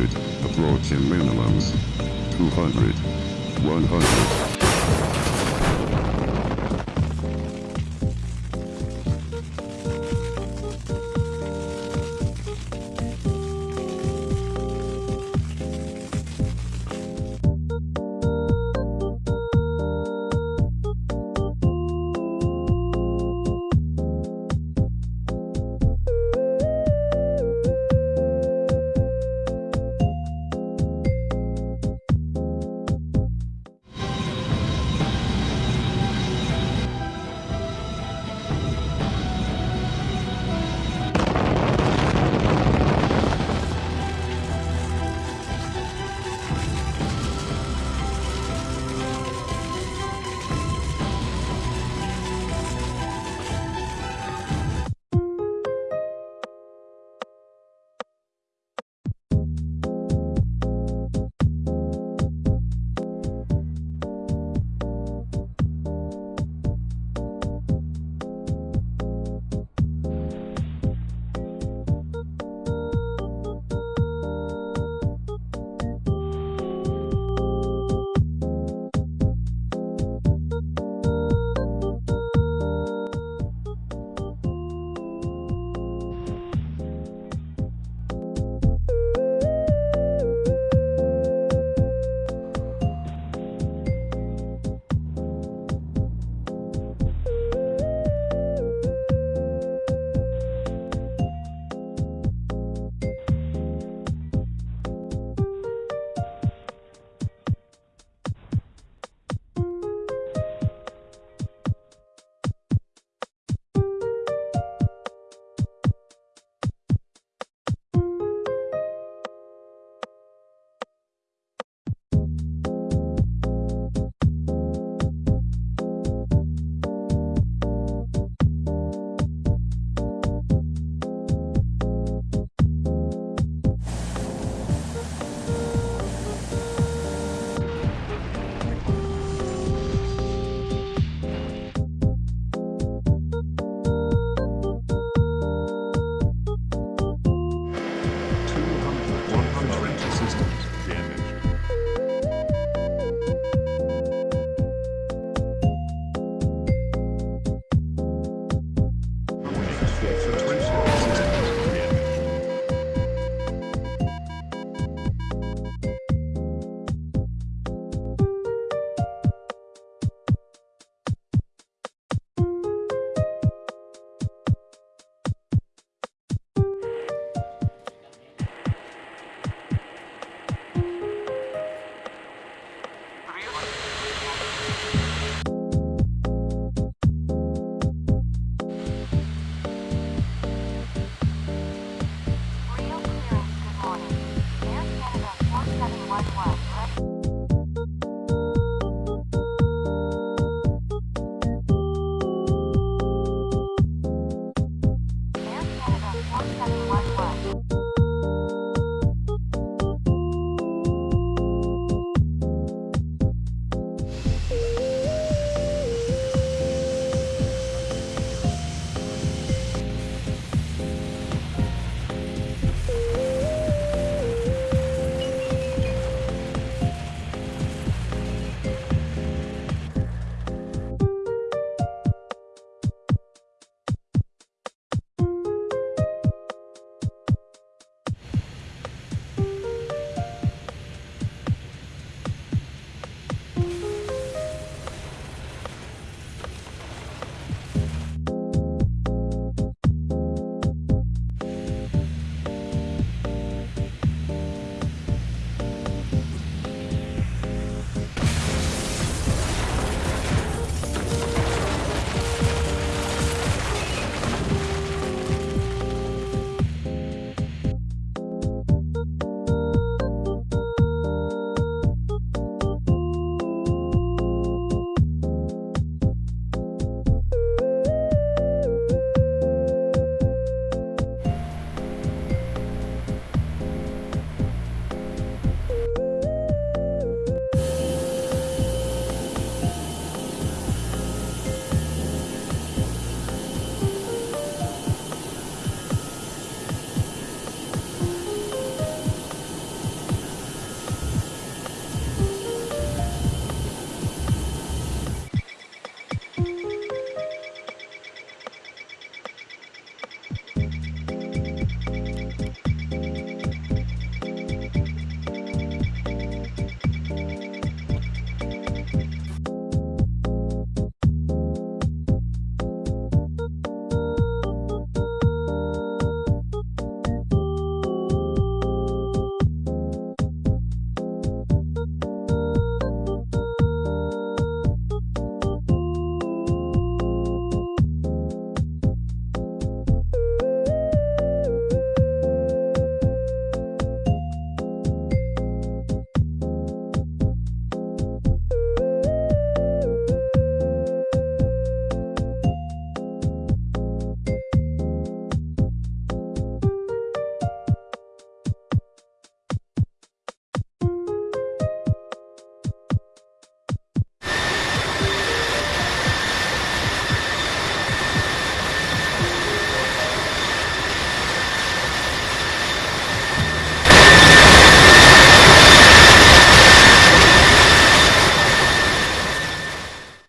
100, approaching minimums, 200, 100. yet. So